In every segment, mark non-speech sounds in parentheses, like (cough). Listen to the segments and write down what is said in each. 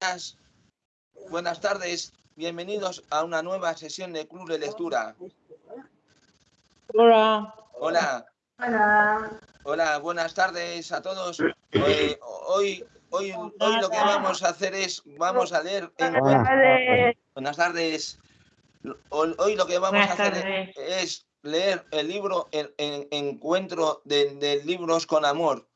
buenas, buenas tardes. Bienvenidos a una nueva sesión de Club de Lectura. Hola. Hola, Hola. hola, buenas tardes a todos. Eh, hoy, hoy, hoy lo que vamos a hacer es, vamos a leer. en- buenas tardes. Hoy hoy lo que vamos Buenas a hacer tardes. es leer el libro en, en- Encuentro de, de libros con amor.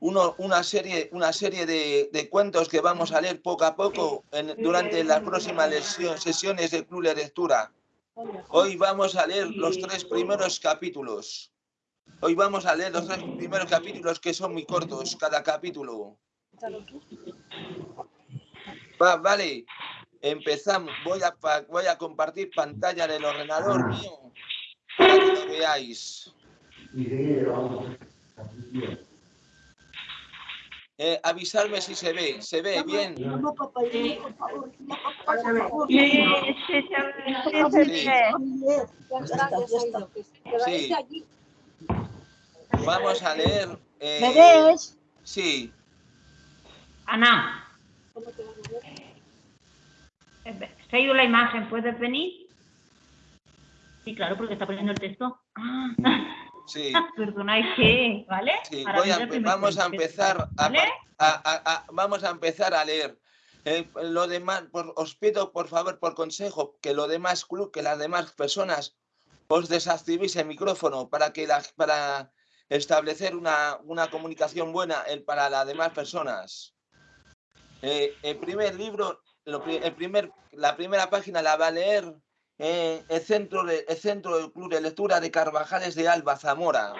Una serie, una serie de, de cuentos que vamos a leer poco a poco durante las próximas sesiones de Club de Lectura. Hoy vamos a leer los tres primeros capítulos. Hoy vamos a leer los tres primeros capítulos que son muy cortos, cada capítulo. Va, vale, empezamos. Voy a, voy a compartir pantalla del ordenador mío para que lo veáis. Eh, avisarme si se ve. ¿Se ve bien? Sí. Vamos a leer. eh, ¿Me ves? Sí, Ana. Se ha ido la imagen, ¿puedes venir? Sí, claro, porque está poniendo el texto. Ah, sí. perdona, es que, ¿vale? Sí, voy a primer vamos a empezar a, vamos a empezar a leer. Eh, lo demás, por- os pido por favor, por consejo, que lo demás club, que las demás personas os desactivéis el micrófono para que la, para establecer una, una comunicación buena el- para las demás personas. Eh, el primer libro, lo el primer, la primera página la va a leer eh, el, centro de- el Centro del Club de Lectura de Carvajales de Alba, Zamora.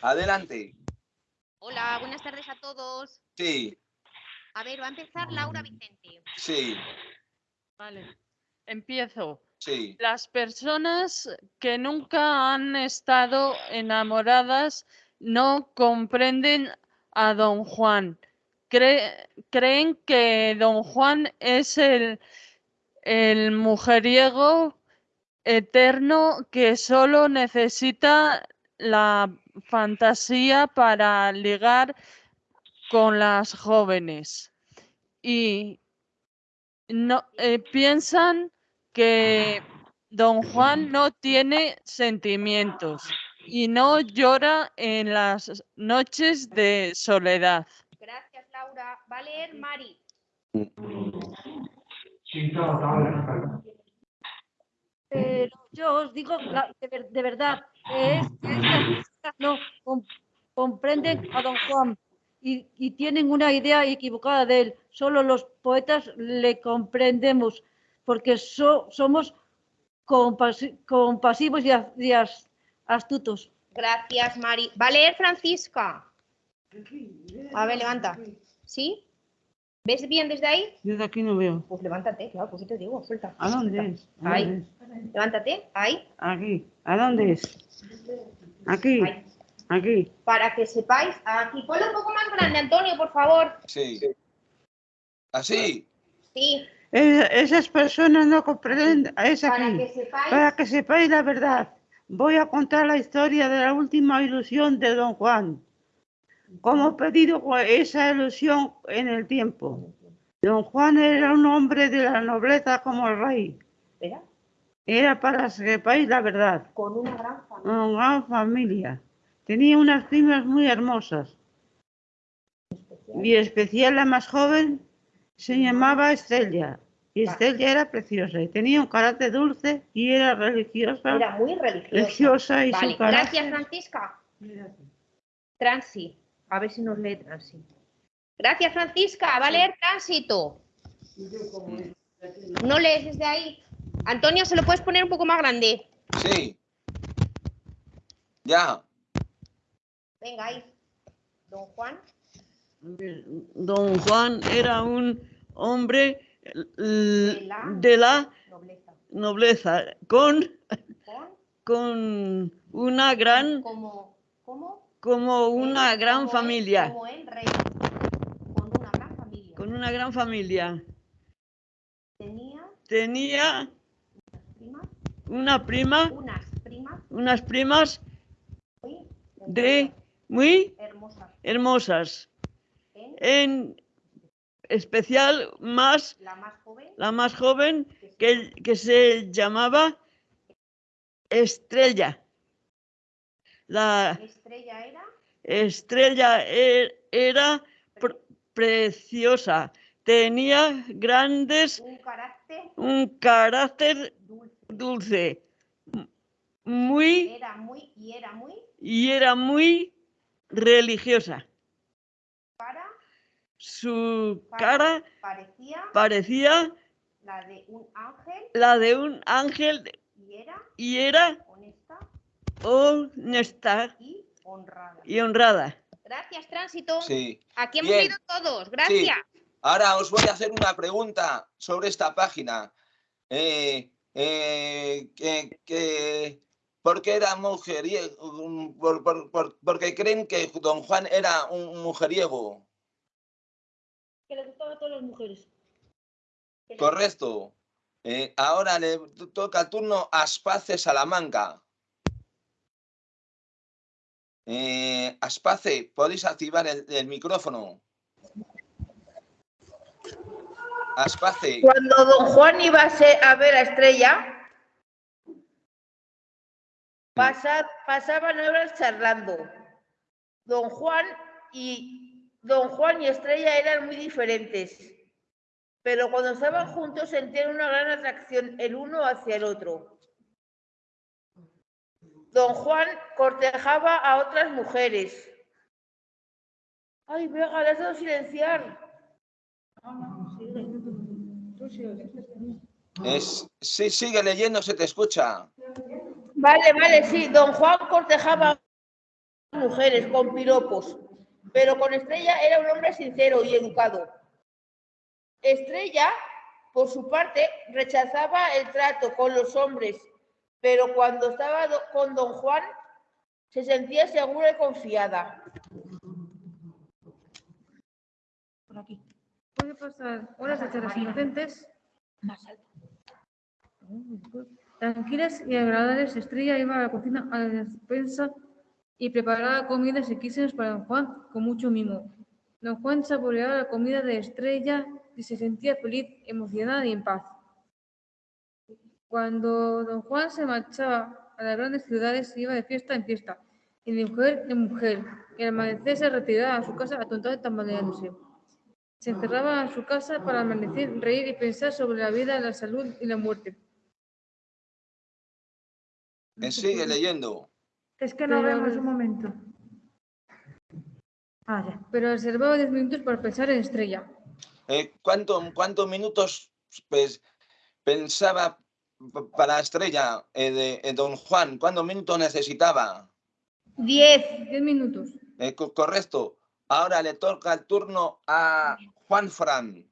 Adelante. Hola, buenas tardes a todos. Sí, A ver, va a empezar Laura Vicente. sí, Vale, empiezo. sí. Las personas que nunca han estado enamoradas no comprenden a don Juan. Cre- creen que don Juan es el, el mujeriego eterno que solo necesita la fantasía para ligar con las jóvenes. Y no eh, piensan que don Juan no tiene sentimientos y no llora en las noches de soledad. Gracias, Laura. Va a leer Mari. Pero yo os digo de, ver- de verdad, es que estas personas no com- comprenden a don Juan y, y tienen una idea equivocada de él. Solo los poetas le comprendemos porque so- somos compasi- compasivos y, a- y as- astutos. Gracias, Mari. Va a leer Francisca. A ver, levanta. ¿Sí? ¿Ves bien desde ahí? Desde aquí no veo. Pues levántate, claro, pues yo te digo, suelta. ¿A dónde suelta. es? ¿A Ahí. dónde es? Levántate, ahí, Aquí. ¿A dónde es? Aquí. ahí. Aquí. Para que sepáis, aquí. Ponlo un poco más grande, Antonio, por favor. Sí. ¿Así? Sí, Es- esas personas no comprenden. Es para aquí. que sepáis. Para que sepáis la verdad, voy a contar la historia de la última ilusión de Don Juan. Como pedido esa ilusión en el tiempo. Don Juan era un hombre de la nobleza como el rey. Era para que sepáis la verdad. con una gran familia. Una gran familia. Tenía unas primas muy hermosas. Y especial la más joven se llamaba Estrella. Y Va. Estrella era preciosa y tenía un carácter dulce y era religiosa. Era muy religiosa. religiosa y Vale, su carácter. gracias, Francisca. Transi. A ver si nos lee Transi. Gracias, Francisca. Va a leer Tránsito. No lees desde ahí. Antonio, ¿se lo puedes poner un poco más grande? Sí. Ya. Venga, ahí. Don Juan. Don Juan era un hombre De la- de la Nobleza. nobleza con, Con, con una gran, como, ¿cómo? Como una Él, gran como él, familia, Como el rey. Con una gran familia. con una gran familia. Tenía Tenía primas, una prima, unas primas unas primas muy de muy hermosas. hermosas. En En especial más, La más joven. la más joven, que, que se llamaba Estrella. La Estrella era. estrella e- era pr- preciosa, tenía grandes, Un carácter un carácter dulce. dulce, muy Era muy y era muy y era muy religiosa. para. Su para- cara parecía parecía la de un ángel la de un ángel y era y era honesta y honrada. y honrada. Gracias, Tránsito. Sí. Aquí hemos Bien. ido todos. Gracias. Ahora os voy a hacer una pregunta sobre esta página. Eh, eh, que, que- ¿Por qué era mujeriego? Por, por- por- porque creen que don Juan era un mujeriego. Que le gustaba a todas las mujeres. Correcto. Eh, ahora le to- toca el turno a Aspace Salamanca. Eh, Aspace, podéis activar el, el micrófono. Aspace, Cuando don Juan iba a, se- a ver a Estrella, pasa- pasaban horas charlando. Don Juan y don Juan y Estrella eran muy diferentes, pero cuando estaban juntos sentían una gran atracción el uno hacia el otro. Don Juan cortejaba a otras mujeres. Ay, Vega, le has dado silenciar. es, sí, sigue leyendo, se te escucha. Vale, vale, sí. Don Juan cortejaba a mujeres con piropos, pero con Estrella era un hombre sincero y educado. Estrella, por su parte, rechazaba el trato con los hombres, pero cuando estaba do- con Don Juan se sentía segura y confiada. por aquí. Puede pasar horas de charlas inocentes. Tranquilas y agradables, Estrella iba a la cocina a la despensa y preparaba comidas riquísimas para don Juan con mucho mimo. Don Juan saboreaba la comida de Estrella y se sentía feliz, emocionada y en paz. Cuando don Juan se marchaba a las grandes ciudades, iba de fiesta en fiesta, y de mujer en mujer, y al amanecer se retiraba a su casa atontado y tambaleándose. Se encerraba en su casa para amanecer, reír y pensar sobre la vida, la salud y la muerte. Eh, sigue leyendo. Es que no vemos un momento. Ah, ya. Pero reservaba 10 minutos para pensar en Estrella. Eh, ¿cuánto- ¿Cuántos minutos pues, pensaba para Estrella eh, de eh, don Juan? ¿Cuántos minutos necesitaba? Diez. 10 minutos. Eh, co- correcto. Ahora le toca el turno a Juan Fran.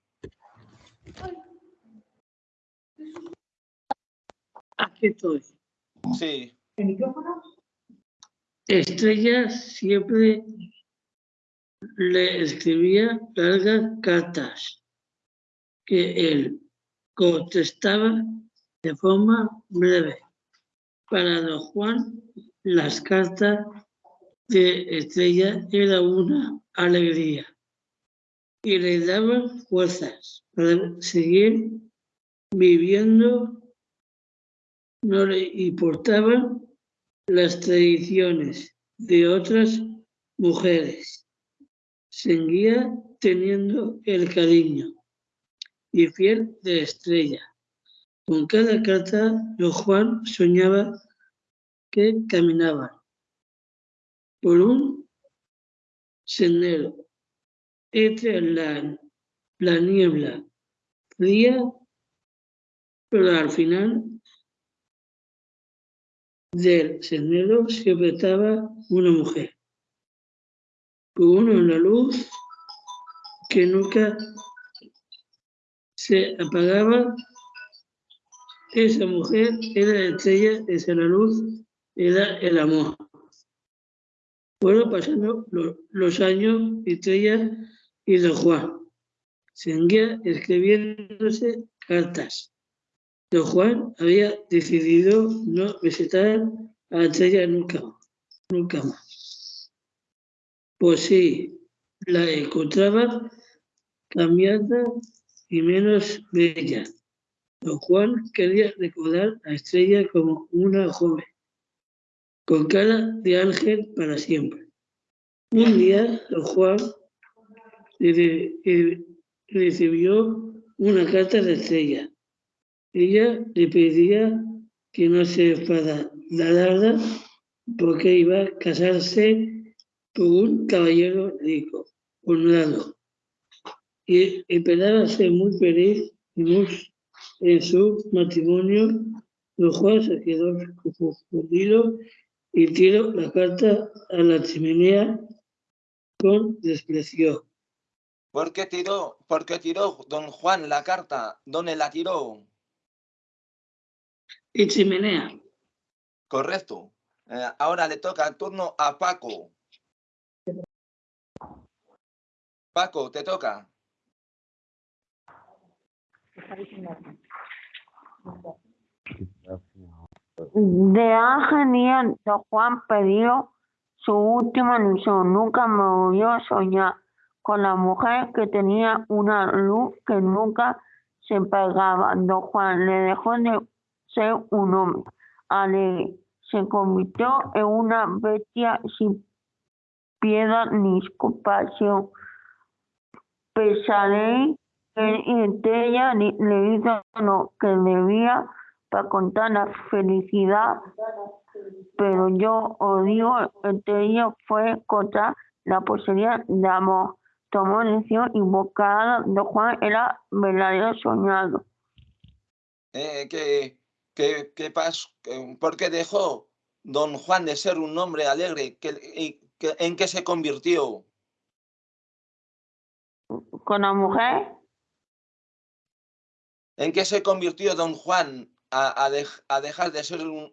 Aquí estoy. Sí, Estrella siempre le escribía largas cartas que él contestaba de forma breve. Para don Juan, las cartas de Estrella era una alegría y le daban fuerzas para seguir viviendo. No le importaban las tradiciones de otras mujeres. Seguía teniendo el cariño y fiel de estrella. Con cada carta, Juan soñaba que caminaban por un sendero entre la, la niebla fría, pero al final del sendero se apretaba una mujer, con una luz que nunca se apagaba. Esa mujer era la estrella, esa la luz, era el amor. Fueron pasando lo- los años, Estrella y Don Juan. Seguía escribiéndose cartas. Don Juan había decidido no visitar a Estrella nunca, nunca más. Pues sí, la encontraba cambiada y menos bella. Juan quería recordar a Estrella como una joven, con cara de ángel para siempre. Un día, Don Juan re- recibió una carta de Estrella. Ella le pedía que no se enfadara porque iba a casarse con un caballero rico, honrado, y esperaba ser muy feliz y muy en su matrimonio. Don Juan se quedó confundido y tiró la carta a la chimenea con desprecio. ¿Por qué tiró, por qué tiró don Juan la carta? ¿Dónde la tiró? Y chimenea. Correcto. Eh, ahora le toca el turno a Paco. Paco, te toca. De don Juan perdió su última ilusión. Nunca me volvió a soñar con la mujer que tenía una luz que nunca se apagaba. Don Juan le dejó de ser un hombre alegre. Se convirtió en una bestia sin piedad ni compasión. Pesaré y ella le hizo lo que debía para contar la felicidad, pero yo odio entre ellos fue contra la posibilidad de amor. Tomó elección invocada de Juan era verdadero soñado. Eh, ¿qué, qué, qué pasó? ¿Qué- ¿Por qué dejó don Juan de ser un hombre alegre? ¿Qué- y qué- ¿En qué se convirtió? Con la mujer, ¿En qué se convirtió don Juan a, a dej- a dejar de ser un,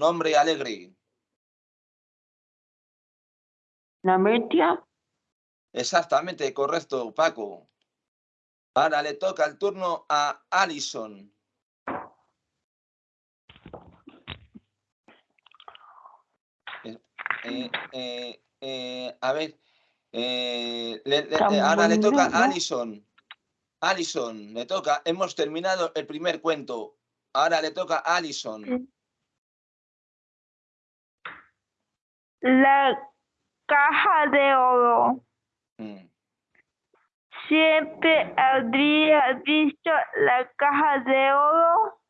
hombre alegre? la bestia, Exactamente, correcto, Paco. Ahora le toca el turno a Alison. Eh, eh, eh, a ver, le- le- Está ahora le toca a ¿no? Alison. Le toca. Hemos terminado el primer cuento. Ahora le toca a Alison. la caja de oro. Mm, Siempre habría visto la caja de oro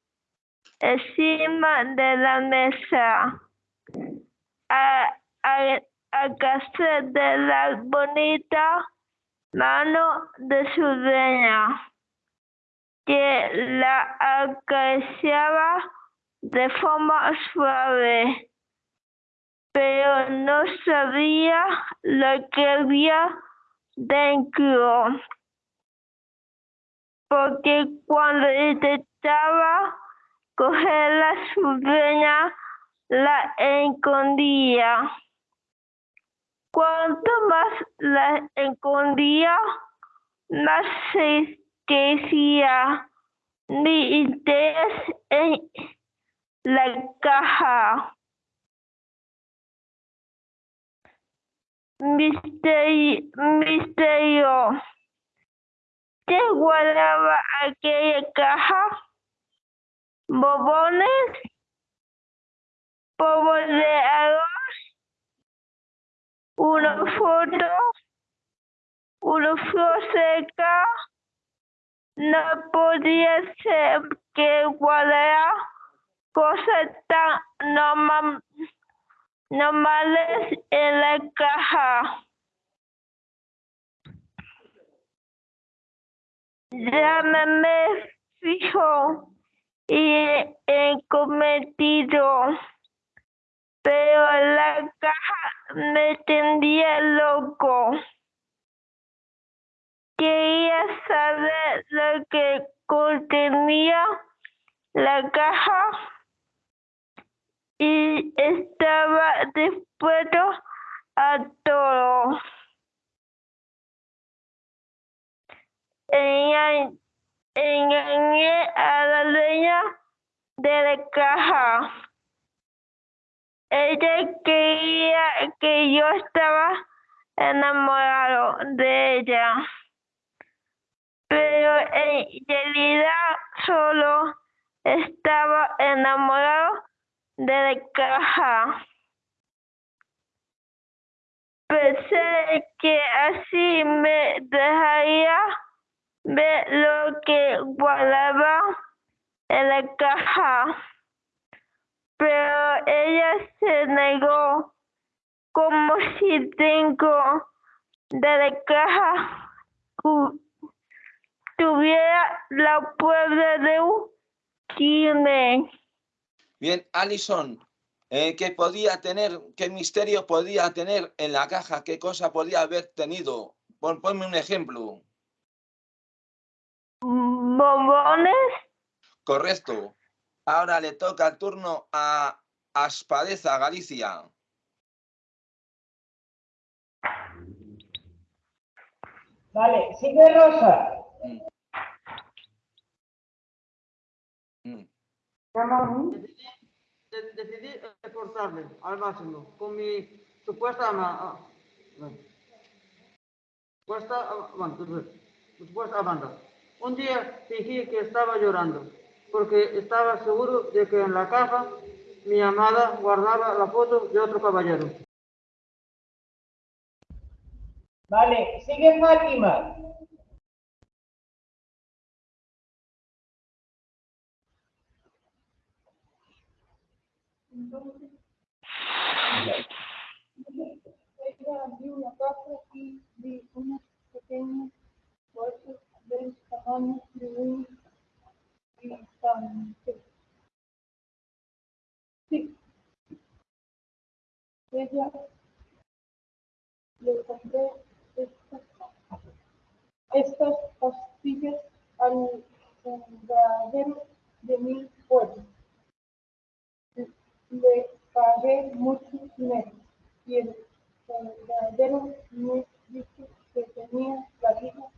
encima de la mesa. A, a, a casa de la bonita mano de su dueña, que la acariciaba de forma suave, pero no sabía lo que había dentro. Porque cuando intentaba cogerla su dueña, la escondía. Cuanto más la escondía, más se crecía mi interés en la caja. Misterio, misterio. ¿Qué guardaba aquella caja? ¿Bobones? ¿Polvo de arroz? ¿Una foto? ¿Una flor seca? No podía ser que guardara cosas tan normal- normales en la caja. Ya me, fijo y he cometido, pero la caja me tendría loco. Quería saber lo que contenía la caja y estaba dispuesto a todo. Enga- Engañé a la dueña de la caja. Ella creía que yo estaba enamorado de ella. pero en realidad solo estaba enamorado de la caja. Pensé que así me dejaría ver lo que guardaba en la caja, pero ella se negó como (laughs) si dentro de la caja tuviera la prueba de un crimen. Bien, Alison, eh, ¿qué podía tener, qué misterio podía tener en la caja? ¿Qué cosa podía haber tenido? Pon- ponme un ejemplo. bombones, Correcto. Ahora le toca el turno a Aspadeza, Galicia. Vale, sigue Rosa. Mm. De- decidí esforzarme al máximo con mi supuesta ama- ah, bueno, supuesta, ah, bueno, pues, mi supuesta Amanda. Un día fingí que estaba llorando porque estaba seguro de que en la caja mi amada guardaba la foto de otro caballero. Vale, sigue Fátima. Ella abrió la caja y vi unos pequeños bolsos del tamaño de un instante. Sí. Ella le compré estas, estas pastillas al sembradero de mil pueblos. Le pagué mucho dinero y el verdadero me dijo que tenía la vida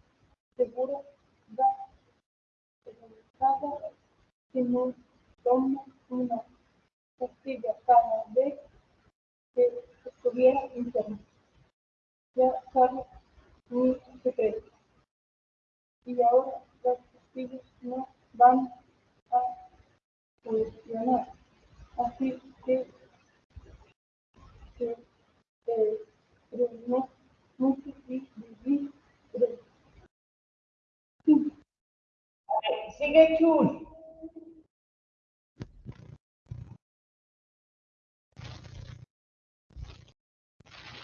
segura garantizada si no tomo una pastilla cada vez que estuviera enfermo. Ya sabe mi secreto. Y ahora las pastillas no van a funcionar. Así que que eh, no mucho y vivir breve. Sigue Chus.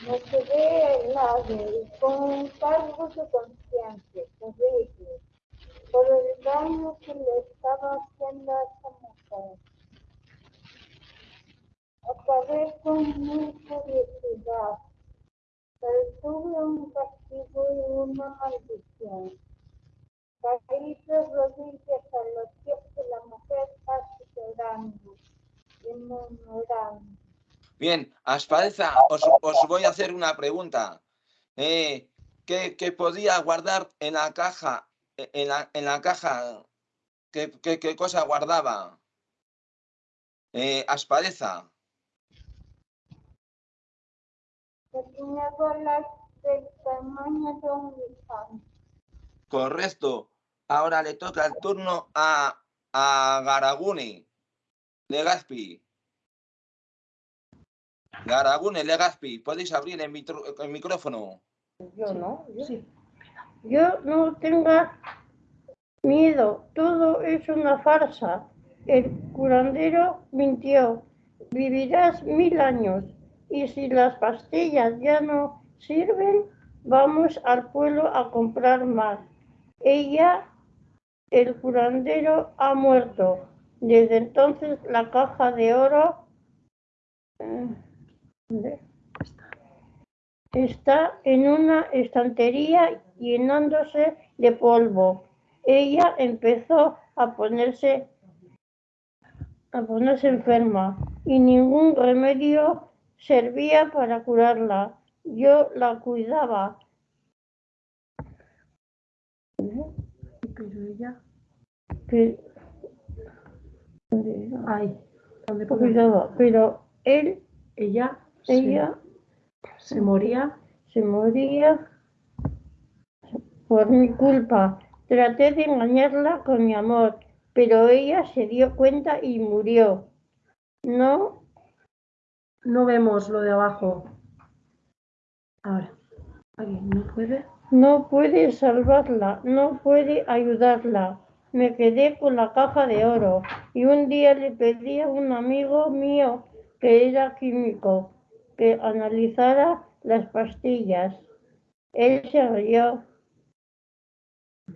Me quedé helado y con un cargo de conciencia terrible por el daño que le estaba haciendo a esa mujer. Acabé con mi curiosidad, pero tuve un castigo y una maldición. De rodillas a los pies de la mujer casi llorando y murmurando. Bien, Aspadeza, os, os voy a hacer una pregunta. Eh, ¿qué, qué podía guardar en la caja? e- En la, en la caja, ¿qué, qué- qué cosa guardaba? Eh, Aspadeza, Pequeñas bolas del tamaño de un guisante. correcto. Ahora le toca el turno a, a Garaguni, Legazpi. Garagune, Legazpi, podéis abrir el, mitro- el micrófono. Yo no. Yo, yo no tenga miedo. Todo es una farsa. El curandero mintió. Vivirás mil años. Y si las pastillas ya no sirven, vamos al pueblo a comprar más. Ella, el curandero, ha muerto. Desde entonces la caja de oro ¿dónde? Está en una estantería llenándose de polvo. Ella empezó a ponerse a ponerse enferma y ningún remedio servía para curarla. Yo la cuidaba. Pero ella. Ay, ¿dónde pongo? cuidaba, pero él, Ella. se- ella Se, moría. se moría por mi culpa. Traté de engañarla con mi amor, pero ella se dio cuenta y murió. No, No vemos lo de abajo. Ahora. Aquí, ¿no puede? No puede salvarla, no puede ayudarla. Me quedé con la caja de oro y un día le pedí a un amigo mío que era químico que analizara las pastillas. Él se rió.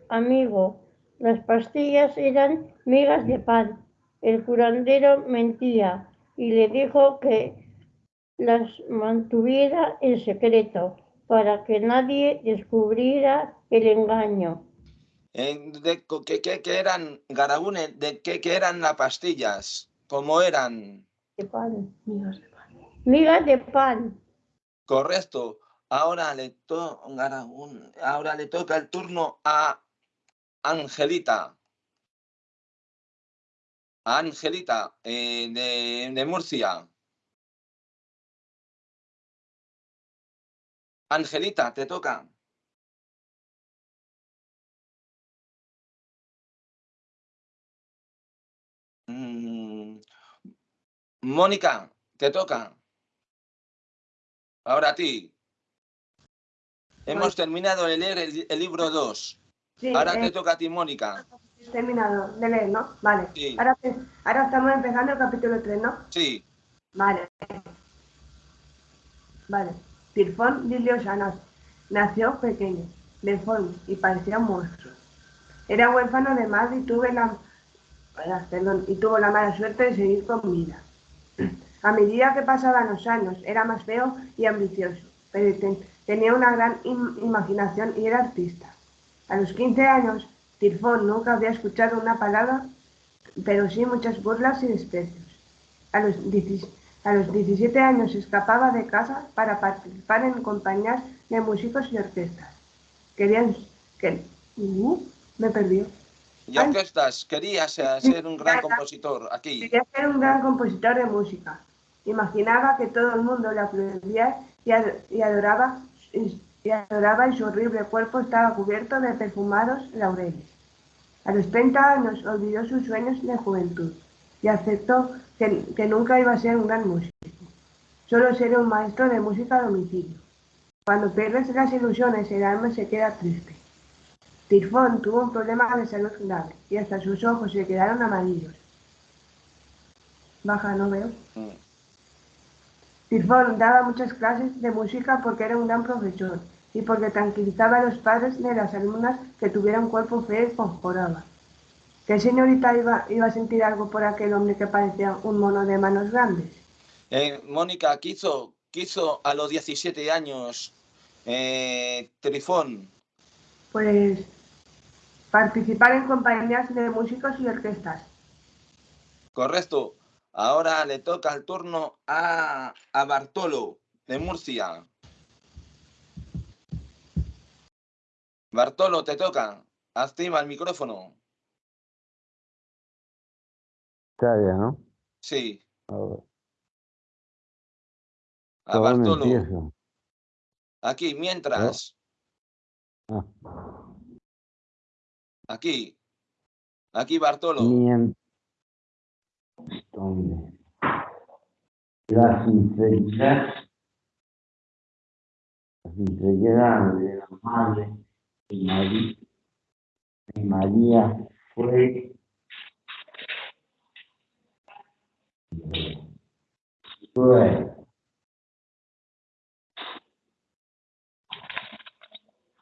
Amigo, las pastillas eran migas de pan. El curandero mentía y le dijo que las mantuviera en secreto para que nadie descubriera el engaño. De ¿Qué, qué, qué eran, Garagune? ¿De qué, qué eran las pastillas? ¿Cómo eran? De pan. Migas de pan. Migas de pan. Correcto. Ahora le, to- Garagune, ahora le toca el turno a Angelita. A Angelita, eh, de, de Murcia. Angelita, te toca. Mm, Mónica, te toca. Ahora a ti. Hemos terminado de leer el, el libro 2. Sí, Ahora eh, te toca a ti, Mónica. terminado de leer, ¿no? Vale. Sí. Ahora, ahora estamos empezando el capítulo 3, ¿no? Sí. Vale. Vale. Tirfón Liliosanos nació pequeño, deforme y parecía un monstruo. Era huérfano de madre ah, y tuvo la mala suerte de seguir con vida. A medida que pasaban los años, era más feo y ambicioso, pero te- tenía una gran im- imaginación y era artista. A los 15 años, Tirfón nunca había escuchado una palabra, pero sí muchas burlas y desprecios. A los, 10 a los 17 años escapaba de casa para participar en compañías de músicos y orquestas. Querían que... Uh, me perdió. Y orquestas, querías eh, ser un gran compositor aquí. Quería ser un gran compositor de música. Imaginaba que todo el mundo le aplaudía y, ad- y adoraba, y adoraba y su horrible cuerpo estaba cubierto de perfumados laureles. A los 30 años olvidó sus sueños de juventud y aceptó que, que nunca iba a ser un gran músico. Solo ser un maestro de música a domicilio. Cuando pierdes las ilusiones, el alma se queda triste. Tirfón tuvo un problema de salud grave y hasta sus ojos se quedaron amarillos. Baja, no veo. Mm. Tirfón daba muchas clases de música porque era un gran profesor y porque tranquilizaba a los padres de las alumnas que tuvieran cuerpo feo y conjuraba. ¿Qué señorita iba, iba a sentir algo por aquel hombre que parecía un mono de manos grandes? Eh, Mónica, ¿qué hizo, qué hizo a los 17 años eh, Trifón? Pues participar en compañías de músicos y orquestas. Correcto. Ahora le toca el turno a, a Bartolo, de Murcia. Bartolo, te toca. Activa el micrófono. Ya, ¿no? Sí, A ver, a ¿por dónde Bartolo. Aquí, mientras. Ah, Aquí. Aquí, Bartolo. mien- ¿Dónde? La sinceridad, la sinceridad de la madre de María, de María fue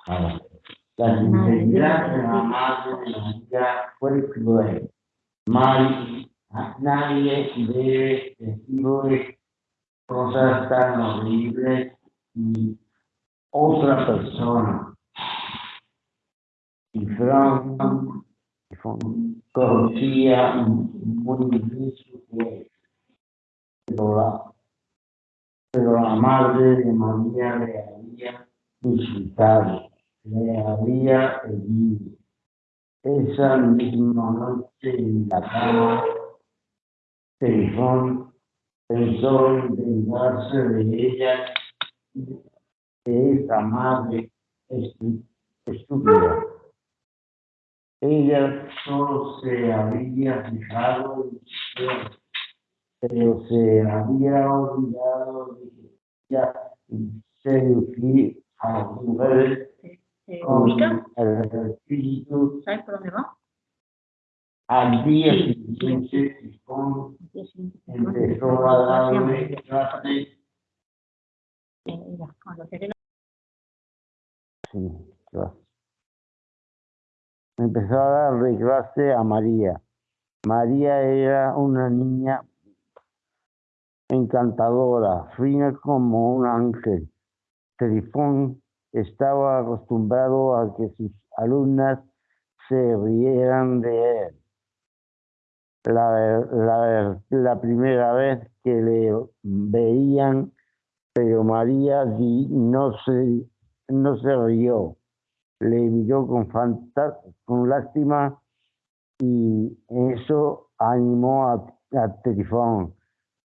Ah, La sinceridad de la madre de María fue cruel. Mal, nadie debe decirle cosas tan horribles y otra persona. Y Frank muy bien su. Pero la, madre de María le había insultado, le había herido. Esa misma noche en la cama, Telefón pensó en vengarse de ella, de esa madre estúpida. ella solo se había fijado en Dios, pero se había olvidado de ya seducir a las mujeres ¿Se con el espíritu ¿Sabes por dónde va? al día siguiente empezó a darle clases Sí, clase. Empezó a darle clase a María. María era una niña encantadora, fina como un ángel. Trifón estaba acostumbrado a que sus alumnas se rieran de él. La, la, primera vez que le veían, pero María di- no se, no se rió. Le miró con, con lástima y eso animó a, a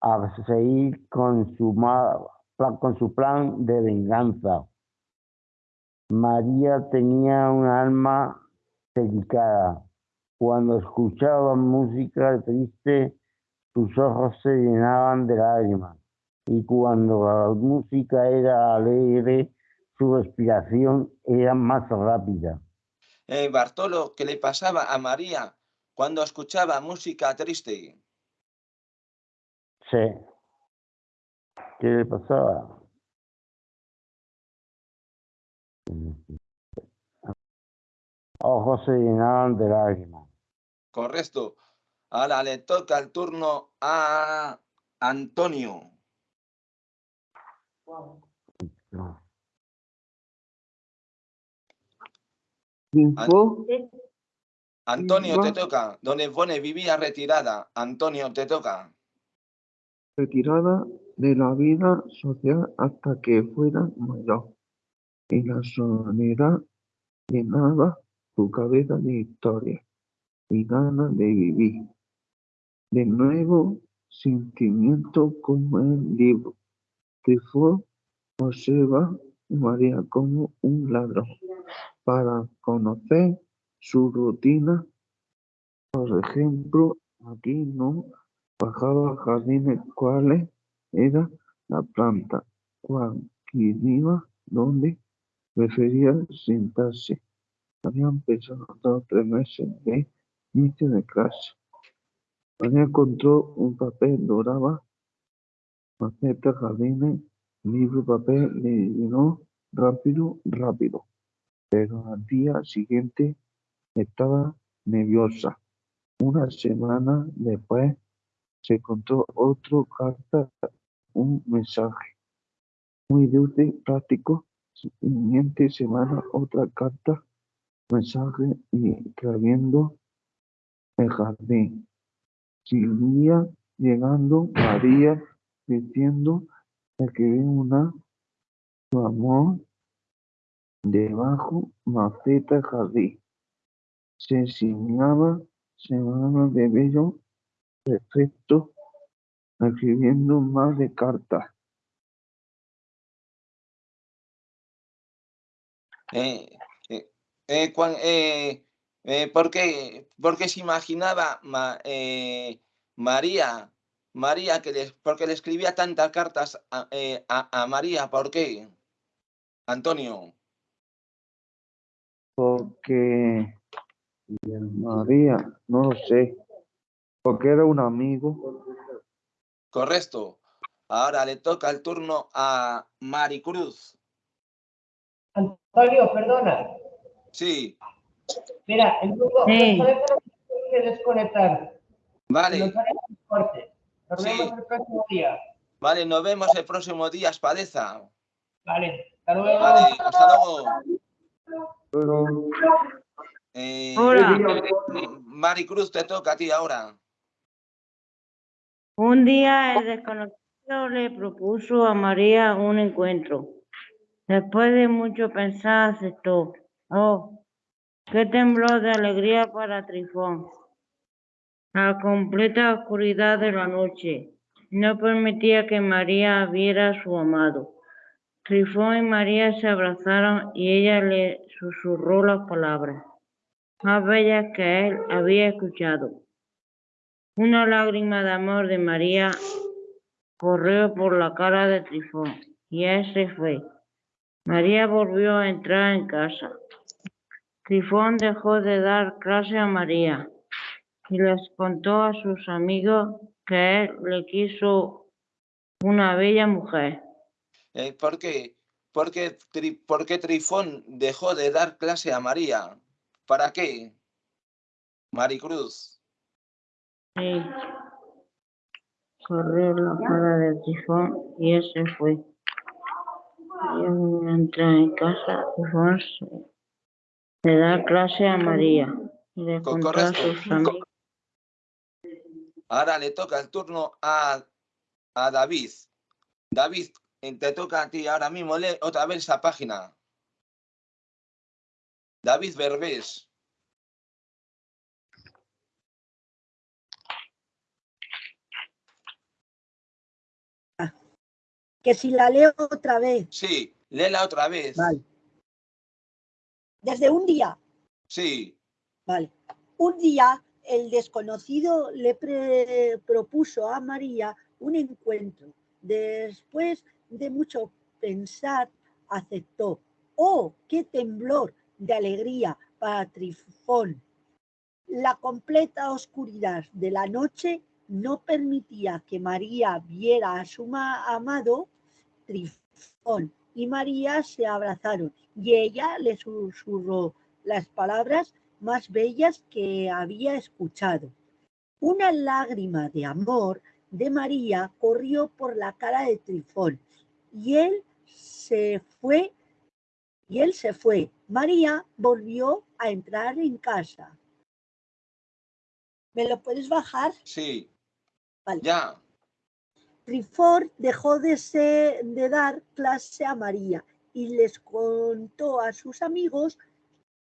a seguir con su, con su plan de venganza. María tenía un alma delicada. Cuando escuchaba música triste, sus ojos se llenaban de lágrimas. Y cuando la música era alegre, su respiración era más rápida. Eh, Bartolo, ¿qué le pasaba a María cuando escuchaba música triste? Sí. ¿Qué le pasaba? Ojos se llenaban de lágrimas. Correcto. Ahora le toca el turno a Antonio. Antonio, te toca. Donde pone vivía retirada. Antonio, te toca. Retirada de la vida social hasta que fuera mayor, y la soledad llenaba su cabeza de historia y ganas de vivir. De nuevo, sentimiento como el libro. Trifón observa María como un ladrón para conocer su rutina. Por ejemplo, aquí no bajaba a jardines cuáles era la planta, cuál iba, dónde prefería sentarse. Habían pasado tres meses de inicio de clase. María encontró un papel dorado, maceta, jardines, libro, papel, le llenó rápido, rápido. Pero al día siguiente estaba nerviosa. Una semana después se encontró otra carta, un mensaje muy útil, práctico. Siguiente semana otra carta, mensaje y escribiendo el jardín. Seguía llegando María diciendo que ve una su amor debajo maceta jardín. Se enseñaba semana de bello perfecto escribiendo más de cartas. Eh, eh, eh, cuan- eh, eh, ¿por qué, por qué se imaginaba Ma- eh, María, María que le, porque le escribía tantas cartas a, a- a María? ¿Por qué? Antonio. Porque María, no lo sé, porque era un amigo. Correcto. Ahora le toca el turno a Maricruz. Antonio, perdona. Sí, Mira, el grupo, Sí. que desconectar. vale. Nos Sí. vemos el próximo día. vale, nos vemos el próximo día, Espadeza. Vale, hasta luego. Vale, hasta luego. Pero Eh, Hola. Maricruz, te toca a ti ahora. Un día el desconocido le propuso a María un encuentro. Después de mucho pensar, aceptó. Oh, qué temblor de alegría para Trifón. La completa oscuridad de la noche no permitía que María viera a su amado. Trifón y María se abrazaron y ella le susurró las palabras. más bellas que él había escuchado. Una lágrima de amor de María corrió por la cara de Trifón y él se fue. María volvió a entrar en casa. Trifón dejó de dar clase a María y les contó a sus amigos que él le quiso una bella mujer. Eh, ¿Por qué? Porque, Tri- ¿Por qué Trifón dejó de dar clase a María? ¿Para qué? Maricruz. Corrió la cara de Trifón y él se fue. A entrar en casa. Trifón se- le da clase a María y le a sus amigos. Ahora le toca el turno a, a David. David, te toca a ti ahora mismo. Lee otra vez esa página. David Berbés. Que si la leo otra vez. Sí, léela otra vez. Vale. Desde un día. Sí, Vale. Un día el desconocido le pre- propuso a María un encuentro. Después de mucho pensar, aceptó. ¡Oh, qué temblor de alegría para Trifón! La completa oscuridad de la noche no permitía que María viera a su ma- amado Trifón y María se abrazaron y ella le susurró las palabras más bellas que había escuchado. Una lágrima de amor de María corrió por la cara de Trifón y él se fue y él se fue. María volvió a entrar en casa. ¿Me lo puedes bajar? sí. Vale. Ya. Dejó de, ser- de dar clase a María y les contó a sus amigos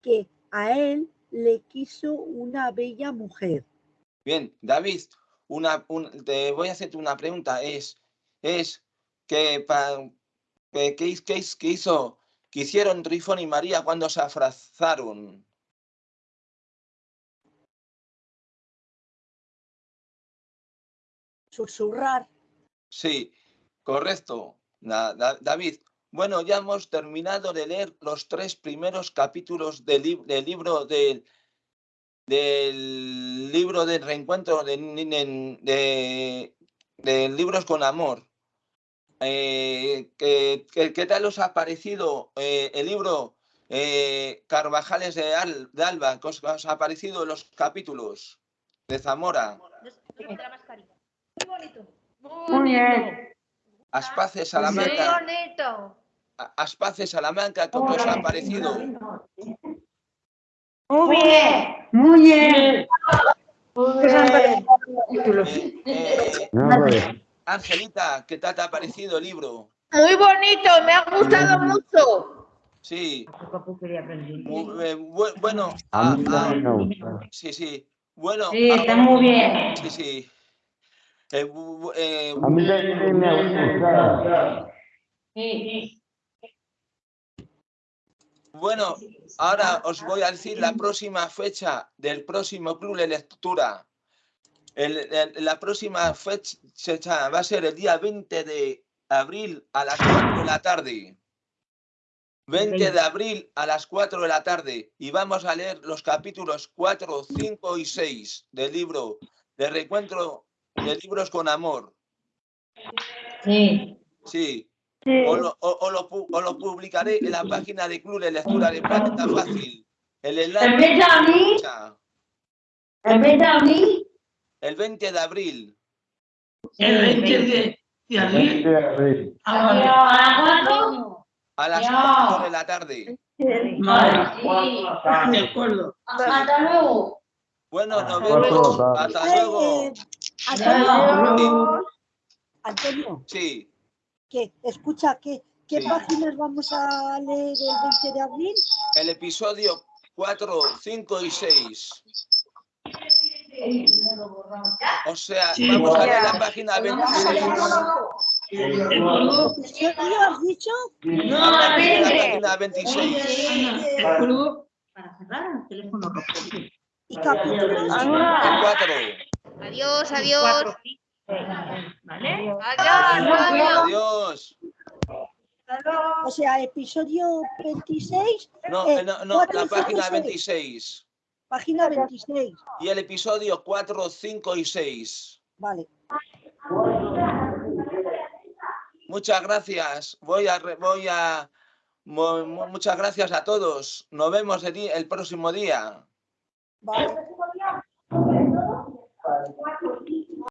que a él le quiso una bella mujer. Bien, David, una, un- te voy a hacerte una pregunta. Es, es que, pa- que, que que hiz- que hizo, que hicieron Trifón y María cuando se abrazaron. Susurrar. Sí, correcto, David. Bueno, ya hemos terminado de leer los tres primeros capítulos del, del libro del, del libro del reencuentro de, de, de libros con amor. Eh, ¿qué, qué- qué tal os ha parecido eh, el libro eh, Carvajales de, Al- de Alba? ¿Qué os, os ha parecido los capítulos de Zamora? Muy bonito. Muy bien. Aspace Muy Salamanca. bonito. A- Aspace Salamanca, ¿cómo os ha parecido? Muy bien. Muy bien. Eh, eh, No, pues, Angelita, ¿qué tal te ha parecido el libro? Muy bonito, me ha gustado mucho. Sí. Eh, bu- bueno, ah, ah, sí, sí. Bueno, Sí, está muy bien. Sí, sí. Eh, eh, A mí también me ha. Bueno, ahora os voy a decir la próxima fecha del próximo club de lectura. El- el- la próxima fecha va a ser el día 20 de abril a las 4 de la tarde. 20 de abril a las 4 de la tarde y vamos a leer los capítulos 4, 5 y 6 del libro de reencuentro de libros con amor. Sí. Sí. O lo, o- o lo o lo publicaré en la página de Club de Lectura de Planeta Fácil. El enlace ¿El 20 de abril? ¿El 20 de abril? el 20 de abril. El 20 de, de abril. 20 de abril. ¿A las cuatro? A las Ya. 4 de la tarde. Vale, de acuerdo. Hasta luego. Bueno, nos vemos. Hasta luego. Antonio, Sí, Antonio, Sí, que escucha, ¿qué, qué Sí. páginas vamos a leer el 20 de abril? el episodio 4, 5 y 6. O sea, Sí, vamos a leer la página 26. ¿De acuerdo? ¿Qué has dicho? No, La página 26. ¿De acuerdo? para cerrar el teléfono rojo. Y capítulos. 4. Adiós, adiós. ¿Vale? Adiós. O sea, episodio 26. No, eh, eh, no, no, cuatro, la página seis. 26. Página 26. Y el episodio 4, 5 y 6. Vale. Muchas gracias. Voy a, re- voy a, mu- mu- muchas gracias a todos. Nos vemos el, el próximo día. Vale.